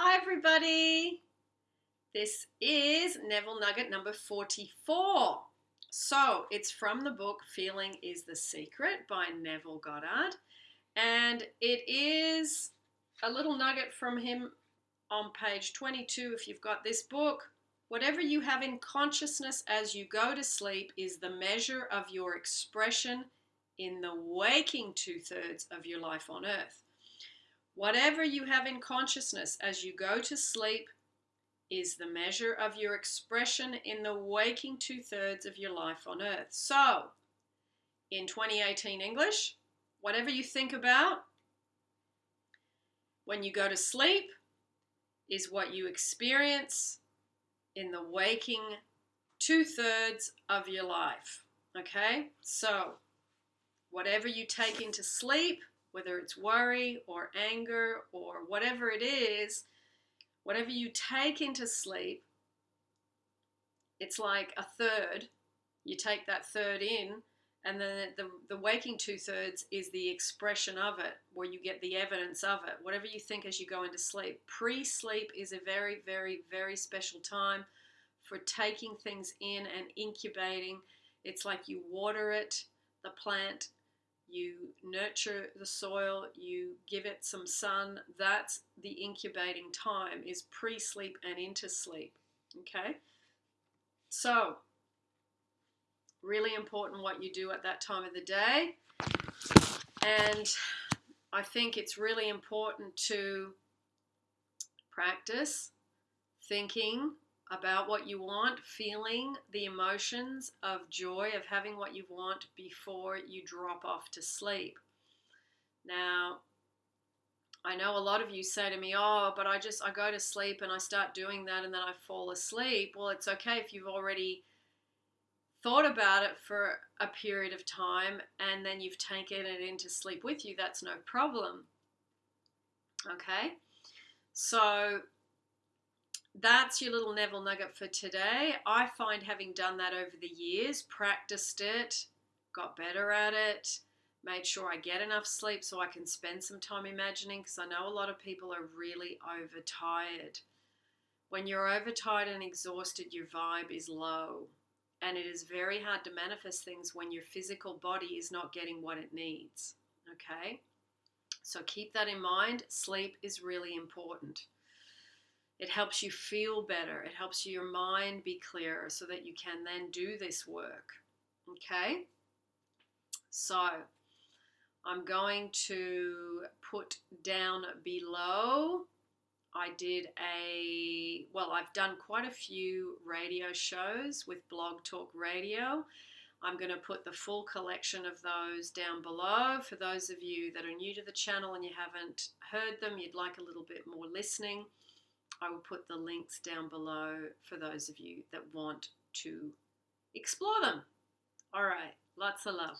Hi, everybody. This is Neville Nugget number 44. So it's from the book Feeling is the Secret by Neville Goddard. And it is a little nugget from him on page 22 if you've got this book. Whatever you have in consciousness as you go to sleep is the measure of your expression in the waking two thirds of your life on earth. Whatever you have in consciousness as you go to sleep is the measure of your expression in the waking two thirds of your life on earth. So, in 2018 English, whatever you think about when you go to sleep is what you experience in the waking two thirds of your life. Okay? So, whatever you take into sleep whether it's worry or anger or whatever it is, whatever you take into sleep, it's like a third. You take that third in, and then the, the waking two thirds is the expression of it, where you get the evidence of it. Whatever you think as you go into sleep. Pre sleep is a very, very, very special time for taking things in and incubating. It's like you water it, the plant, you nurture the soil, you give it some sun. That's the incubating time is pre-sleep and into sleep. Okay? So, really important what you do at that time of the day. And I think it's really important to practice thinking about what you want, feeling the emotions of joy of having what you want before you drop off to sleep. Now, I know a lot of you say to me, "Oh, but I just I go to sleep and I start doing that and then I fall asleep." Well, it's okay if you've already thought about it for a period of time and then you've taken it into sleep with you. That's no problem. Okay? So, that's your little Neville nugget for today. I find having done that over the years, practiced it, got better at it, made sure I get enough sleep so I can spend some time imagining because I know a lot of people are really overtired. When you're overtired and exhausted, your vibe is low. And it is very hard to manifest things when your physical body is not getting what it needs. Okay? So keep that in mind. Sleep is really important. It helps you feel better. It helps your mind be clearer so that you can then do this work. Okay? So, I'm going to put down below. I did a, well, I've done quite a few radio shows with Blog Talk Radio. I'm going to put the full collection of those down below. For those of you that are new to the channel and you haven't heard them, you'd like a little bit more listening. I will put the links down below for those of you that want to explore them. All right, lots of love.